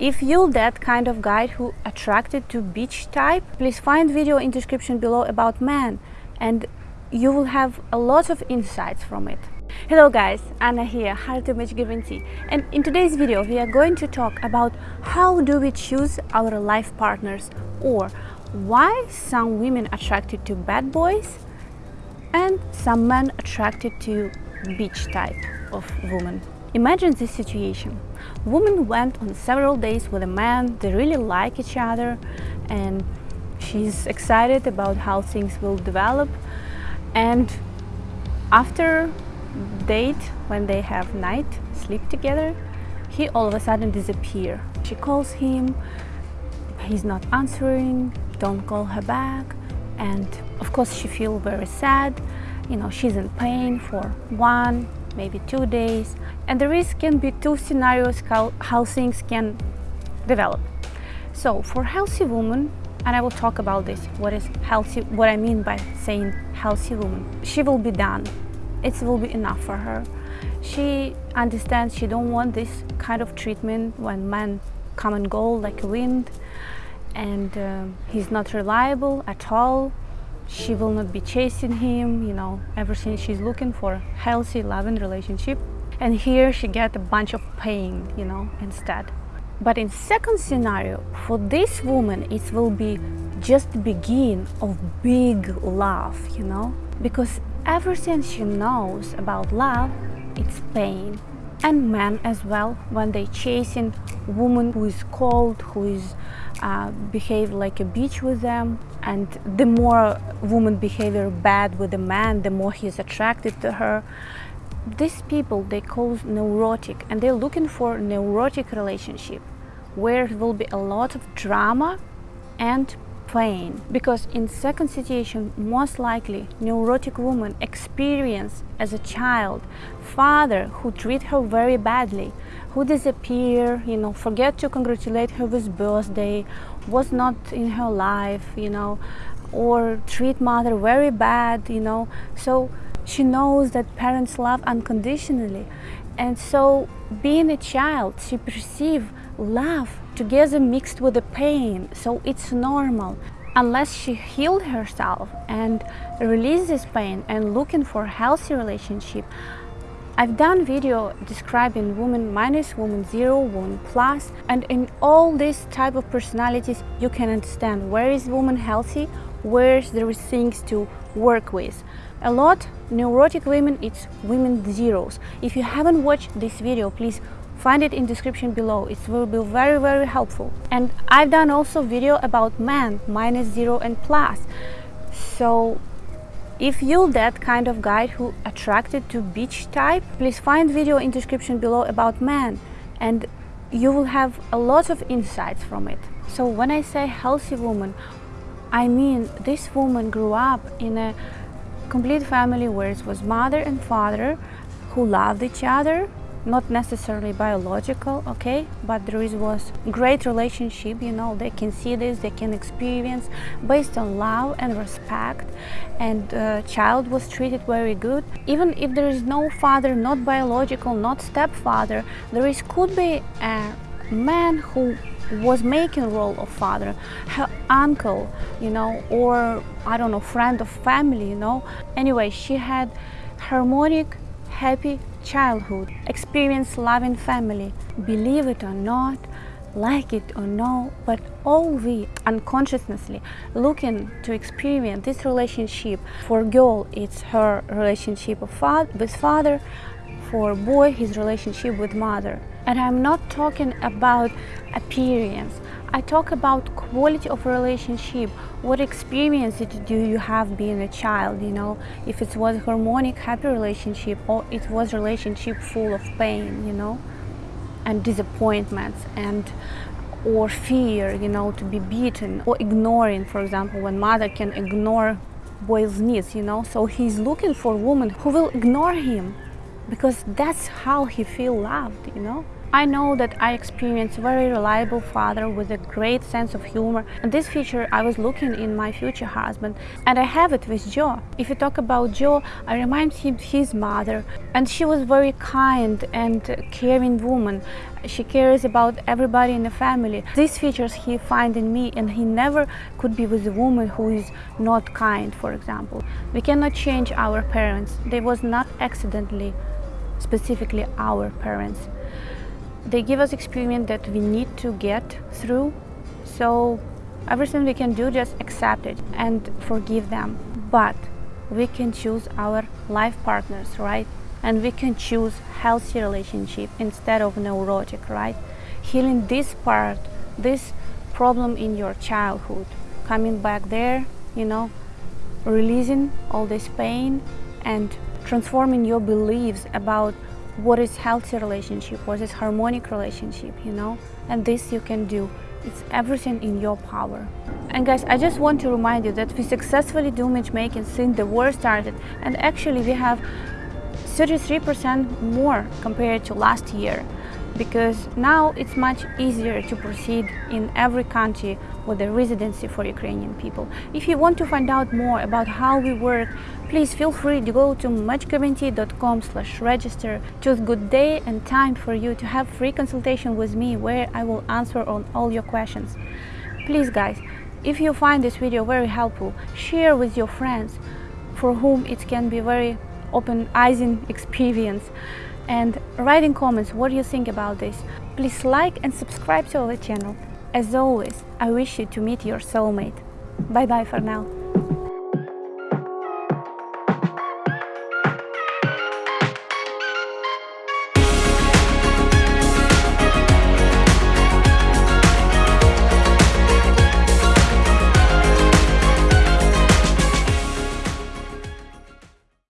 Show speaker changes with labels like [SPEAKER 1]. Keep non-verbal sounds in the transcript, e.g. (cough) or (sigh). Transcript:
[SPEAKER 1] If you're that kind of guy who attracted to beach type, please find video in description below about men and you will have a lot of insights from it. Hello guys, Anna here, Heart Image Guarantee and in today's video we are going to talk about how do we choose our life partners or why some women attracted to bad boys and some men attracted to beach type of woman. Imagine this situation. Woman went on several days with a man, they really like each other and she's excited about how things will develop. And after date when they have night sleep together he all of a sudden disappear. She calls him. He's not answering. Don't call her back. And of course she feel very sad. You know she's in pain for one maybe two days. And there is can be two scenarios how, how things can develop. So for healthy woman and I will talk about this what is healthy what I mean by saying healthy woman she will be done. It will be enough for her. She understands she don't want this kind of treatment when men come and go like a wind and uh, he's not reliable at all she will not be chasing him you know everything she's looking for healthy loving relationship. And here she get a bunch of pain you know instead. But in second scenario for this woman it will be just the begin of big love you know? Because everything she knows about love it's pain. And men as well when they chasing woman who is cold who is uh, behave like a bitch with them and the more woman behavior bad with a man the more he's attracted to her. These people they call neurotic and they're looking for neurotic relationship where it will be a lot of drama and pain. Because in second situation most likely neurotic woman experience as a child father who treat her very badly who disappear you know forget to congratulate her with birthday was not in her life you know or treat mother very bad you know. So she knows that parents love unconditionally. And so being a child she perceive love together mixed with the pain, so it's normal. Unless she healed herself and releases pain and looking for healthy relationship, I've done video describing woman minus, woman zero, woman plus, and in all these type of personalities, you can understand where is woman healthy, where there is things to work with. A lot neurotic women, it's women zeros. If you haven't watched this video, please Find it in description below, it will be very very helpful. And I've done also video about men, minus zero and plus. So if you're that kind of guy who attracted to beach type, please find video in description below about men and you will have a lot of insights from it. So when I say healthy woman, I mean this woman grew up in a complete family where it was mother and father who loved each other not necessarily biological okay but there is was great relationship you know they can see this they can experience based on love and respect and uh, child was treated very good. Even if there is no father not biological not stepfather there is could be a man who was making role of father her uncle you know or i don't know friend of family you know. Anyway she had harmonic happy childhood, experience loving family, believe it or not, like it or no, but all we unconsciously looking to experience this relationship. For girl, it's her relationship father, with father, for boy, his relationship with mother. And I'm not talking about appearance. I talk about quality of relationship. What experience do you have being a child, you know? If it was harmonic, happy relationship or it was relationship full of pain, you know? And disappointments and or fear, you know, to be beaten or ignoring, for example, when mother can ignore boy's needs, you know? So he's looking for a woman who will ignore him because that's how he feel loved, you know? I know that I experience very reliable father with a great sense of humor and this feature I was looking in my future husband and I have it with Joe. If you talk about Joe, I remind him his mother and she was very kind and caring woman. She cares about everybody in the family. These features he find in me and he never could be with a woman who is not kind, for example. We cannot change our parents. They was not accidentally specifically our parents. They give us experience that we need to get through, so everything we can do, just accept it and forgive them. But we can choose our life partners, right? And we can choose healthy relationship instead of neurotic, right? Healing this part, this problem in your childhood, coming back there, you know, releasing all this pain and transforming your beliefs about what is healthy relationship, what is harmonic relationship, you know? And this you can do. It's everything in your power. And guys, I just want to remind you that we successfully do matchmaking since the war started and actually we have 33% more compared to last year because now it's much easier to proceed in every country with a residency for Ukrainian people. If you want to find out more about how we work, please feel free to go to matchguarantee.com slash register. Choose a good day and time for you to have free consultation with me where I will answer on all your questions. Please guys, if you find this video very helpful, share with your friends for whom it can be very open-eying (laughs) experience and write in comments what you think about this. Please like and subscribe to our channel. As always, I wish you to meet your soulmate. Bye bye for now.